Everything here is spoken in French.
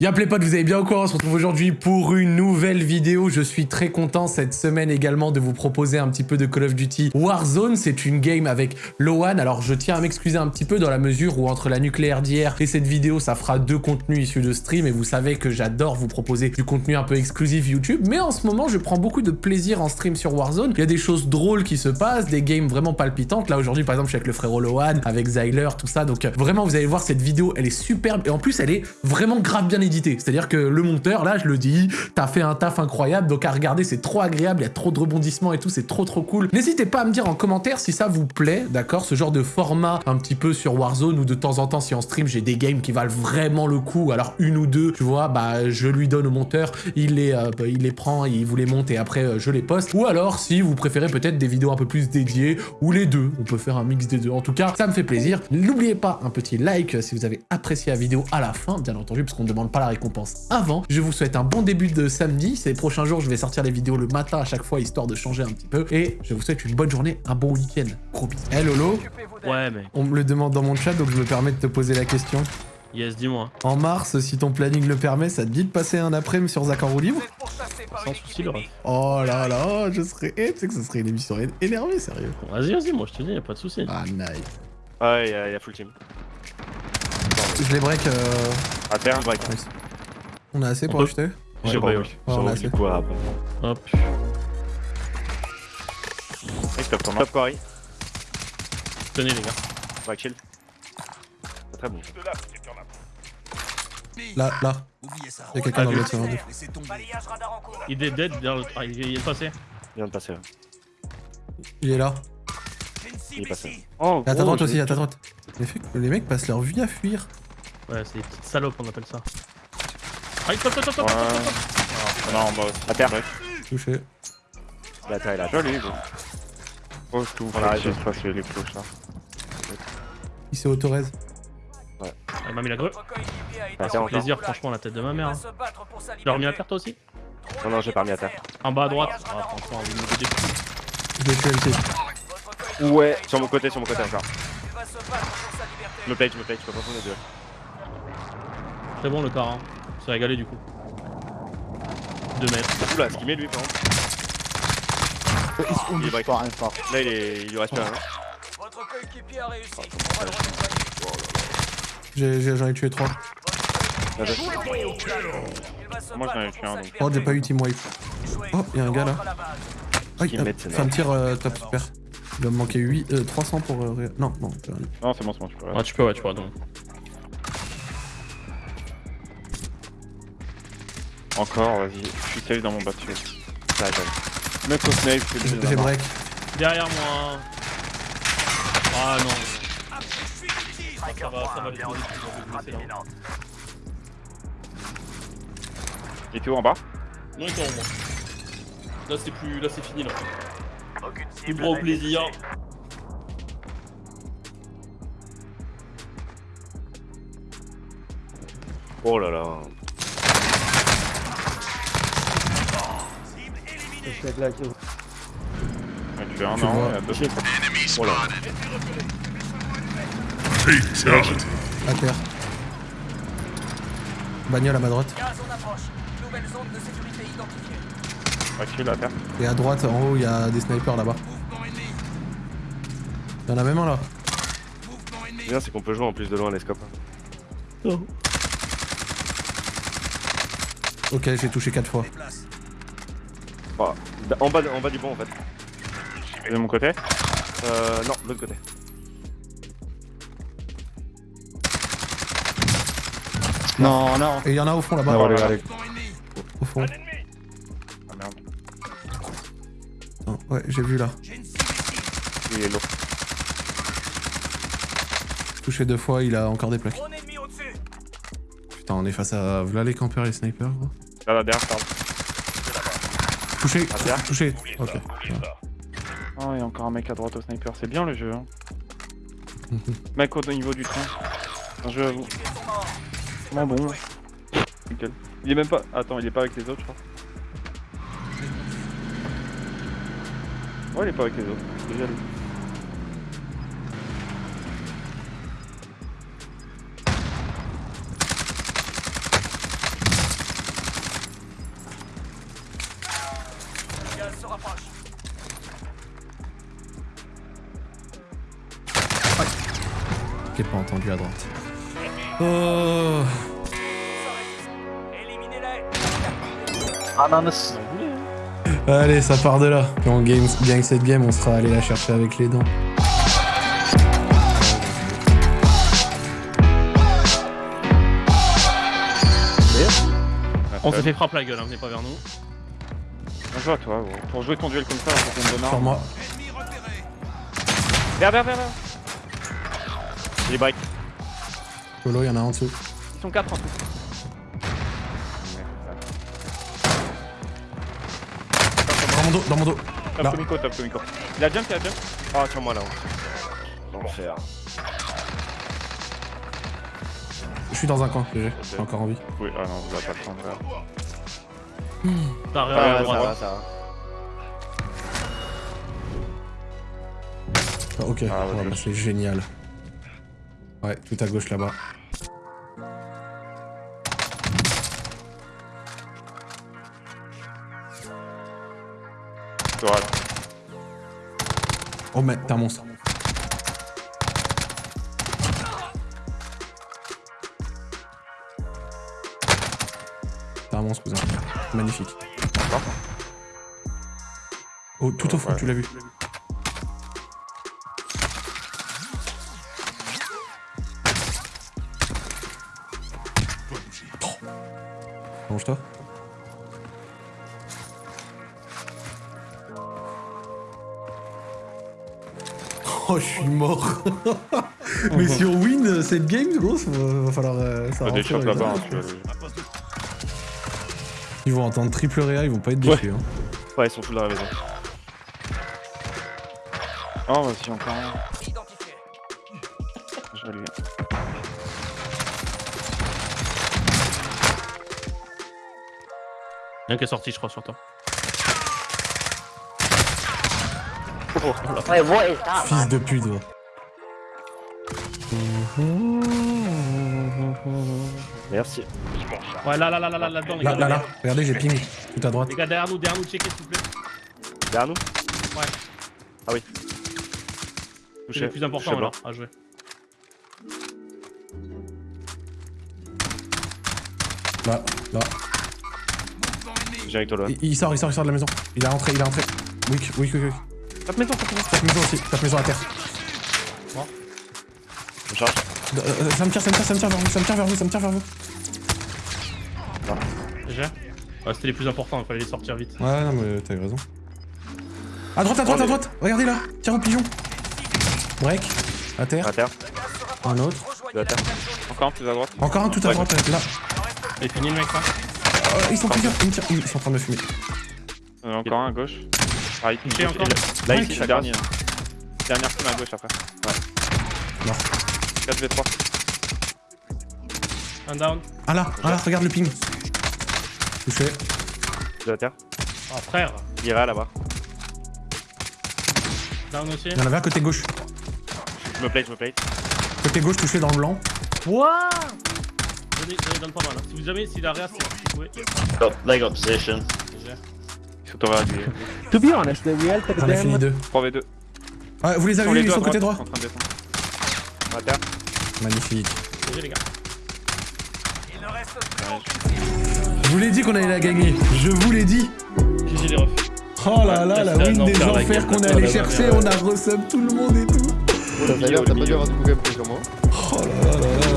Y'a les potes, vous allez bien quoi On se retrouve aujourd'hui pour une nouvelle vidéo. Je suis très content cette semaine également de vous proposer un petit peu de Call of Duty Warzone. C'est une game avec Lowan. Alors je tiens à m'excuser un petit peu dans la mesure où entre la nucléaire d'hier et cette vidéo, ça fera deux contenus issus de stream. Et vous savez que j'adore vous proposer du contenu un peu exclusif YouTube. Mais en ce moment, je prends beaucoup de plaisir en stream sur Warzone. Il y a des choses drôles qui se passent, des games vraiment palpitantes. Là aujourd'hui, par exemple, je suis avec le frérot Lowan, avec Zyler, tout ça. Donc vraiment, vous allez voir cette vidéo, elle est superbe. Et en plus, elle est vraiment grave bien c'est-à-dire que le monteur, là, je le dis, t'as fait un taf incroyable, donc à regarder, c'est trop agréable, il y a trop de rebondissements et tout, c'est trop trop cool. N'hésitez pas à me dire en commentaire si ça vous plaît, d'accord Ce genre de format un petit peu sur Warzone, ou de temps en temps, si en stream, j'ai des games qui valent vraiment le coup, alors une ou deux, tu vois, bah, je lui donne au monteur, il les, euh, il les prend, il vous les monte et après, euh, je les poste. Ou alors, si vous préférez peut-être des vidéos un peu plus dédiées, ou les deux, on peut faire un mix des deux. En tout cas, ça me fait plaisir. N'oubliez pas un petit like si vous avez apprécié la vidéo à la fin, bien entendu, parce qu'on ne demande pas la récompense avant. Je vous souhaite un bon début de samedi. Ces prochains jours, je vais sortir les vidéos le matin à chaque fois, histoire de changer un petit peu. Et je vous souhaite une bonne journée, un bon week-end. Gros bisous. Hey Lolo Ouais, mais... On me le demande dans mon chat, donc je me permets de te poser la question. Yes, dis-moi. En mars, si ton planning le permet, ça te dit de passer un après-midi sur Zach en roue libre Sans souci, le Oh là là, je serais... Eh, tu sais que ce serait une émission énervée, sérieux. Vas-y, vas-y, moi je te dis, y'a pas de souci. Ah, nice. Ouais, y'a y, a full team. Je les break... Euh... À terre, break. On a assez pour acheter Ouais, J'ai eu. on a assez. Coup. Hop. Nice top, top quarry. Tenez les gars. Ouais, chill. C'est très bon. Là, là. Y'a quelqu'un dans l'autre serveur. Il est dead, dans le... ah, il est passé. Il vient de passer. Il est là. Il est passé. Oh, à ta droite aussi, à ta droite. Les mecs passent leur vie à fuir. Ouais, c'est des petites salopes, on appelle ça. Ah, stop, stop, stop, stop. Non, en bas. À terre. Touché. La il a joli, gros. Oh, je trouve. On arrive, je passe les cloches là. Il s'est autorez. Ouais. Elle m'a mis la grue. Ah, c'est plaisir, franchement, la tête de ma mère. Hein. Tu l'as remis à terre toi aussi? Non, non, j'ai pas remis à terre. En bas à droite. Ah, franchement, vous me des Je l'ai tué le Ouais, sur mon côté, sur mon côté encore. Je me plate, je me plate, je peux pas prendre les deux. Très bon le car, hein. C'est régalé du coup. 2 mètres. Oula, ce qu'il met lui par contre. Il est break. Là il, est... il lui reste plus rien. Votre coéquipier a réussi. J'en ai, tué 3. Moi j'en ai tué un donc. Oh j'ai pas eu team wipe. Oh y'a un gars là. Ah, il fait un tir euh, top super. Il va me manquer 8, euh, 300 pour... Euh, non, non. Non c'est bon, c'est bon, tu peux. Ah tu peux, ouais, tu peux, donc. Encore, vas-y. Je suis safe dans mon battu. Ça j'aime. Mec au snipe, J'ai break. Derrière moi. Ah non. Ça va, ça va les poser là. Il était où en bas? Non, il était en bas. Là c'est plus. Là c'est fini là. Plus droit au plaisir. Oh là là. Je suis avec Tu as un an, près. Voilà. Fatality. À terre. Bagnole à ma droite. Ok, à terre. Et à droite, en haut, il y a des snipers là-bas. Il y en a même un là. bien, c'est qu'on peut jouer en plus de loin les scopes. Oh. Ok, j'ai touché 4 fois. Bah, en, bas, en bas du pont en fait. De mon côté Euh, non, de l'autre côté. Non, non. Et il y en a au fond là-bas. allez, allez. Au fond. Ah merde. Non, ouais, j'ai vu là. Il est lourd. Touché deux fois, il a encore des plaques. Putain, on est face à... Voilà les campeurs et les snipers, gros. Là, là, derrière, pardon. Touché, touché. Ok. Oh, il y a encore un mec à droite au sniper, c'est bien le jeu. Hein. mec au niveau du train. Un jeu à vous. Bon Nickel. Il est même pas. Attends, il est pas avec les autres, je crois. Ouais, il est pas avec les autres. Déjà lui. Descendu à droite. Oh. Ananas. Allez, ça part de là. Quand on game, gagne cette game, on sera allé la chercher avec les dents. On s'est fait frappe la gueule, hein, venez pas vers nous. Bien joué à toi, gros. Pour jouer ton duel comme ça, faut qu'on me donne Sur moi. Viens, viens, viens, viens. J'ai les breaks. Il y en a un en dessous. Ils sont 4 en plus. Dans mon dos, dans mon dos. Top Là. Tomiko, top Tomiko. Il a jump, il a jump. Ah, sur moi là. L'enfer. Je suis dans un coin, GG. J'ai encore envie. Oui, ah non, vous allez pas le prendre. là. T'as Ah, rien à ça droite. va, ça va. Ah, ok, Ah, ouais, Ouais, je- bah, c'est génial. Ouais, tout à gauche là-bas. Oh, mais t'es un monstre. T'es un monstre, cousin. Magnifique. Oh, tout au fond, Ouais. tu l'as vu. Range-toi. Oh, je suis mort. Mais si on win cette game, gros, ça va, va falloir. euh, ça des shots là-bas, Ils vont entendre triple réa, ils vont pas être déçus. Hein. Ouais, ils sont tous dans la maison. Oh, bah si, encore un. Je vais lui. Rien qui est sorti, je crois, sur toi. Wait, what is that, Fils man? de pute. Merci. Ouais, là, là, là, là, là, là-dedans, les Là, gars. là, là. Regardez, j'ai ping. Tout à droite. Les gars, derrière nous, derrière nous, checkez, s'il vous plaît. Derrière nous C'est Touché. le plus important, alors, à jouer. Là, là. J'ai avec toi là. Il, il sort, il sort, il sort de la maison. Il est rentré, il est rentré. Weak, weak, weak, weak. Tape maison, tape maison. Tape maison aussi, tape maison à terre. Je charge. Euh, euh, ça me tire, ça me tire, ça me tire vers vous, ça me tire vers vous, ça me tire vers vous. GG Ouais, c'était les plus importants, il fallait les sortir vite. Ouais, non, mais t'as eu raison. À droite, à droite, à droite Regardez là Tire au pigeon Break. À terre. À terre. Un autre. À terre. Encore un plus à droite. Encore un tout à Ouais. droite, là. Et fini le mec là Euh, ils sont plusieurs, ils me tirent, ils sont en train de me fumer. Il y en a encore un à gauche. Ah, il Touché encore Là, Ouais, le ça dernier. hein. Dernière team à gauche après. Non. 4v3. Un down. Ah là, ah là, regarde le ping. Touché. Deux à terre. Ah, frère. Il ira là-bas. Down aussi. Il y en avait un côté gauche. Je me plate, je me plate. Côté gauche touché dans le blanc. What Donnez, donnez, donne pas mal. Hein. Si vous jamais, si la réa, c'est. Vous pouvez. Got leg up position. Il t'envoyer du To be honest, the real take On a fini them. deux. 3v2. Ah, vous les avez Sur vus, ils sont côté droit En train de descendre. À terre. Magnifique. GG les gars. Je vous l'ai dit qu'on allait la gagner. Je vous l'ai dit. GG les refs. Oh là là, Ouais, la win des enfer, la enfers qu'on est allé là, chercher. ouais. On a resub tout le monde et tout. T'as pas dû avoir du coup gameplay sur moi. Oh là là là.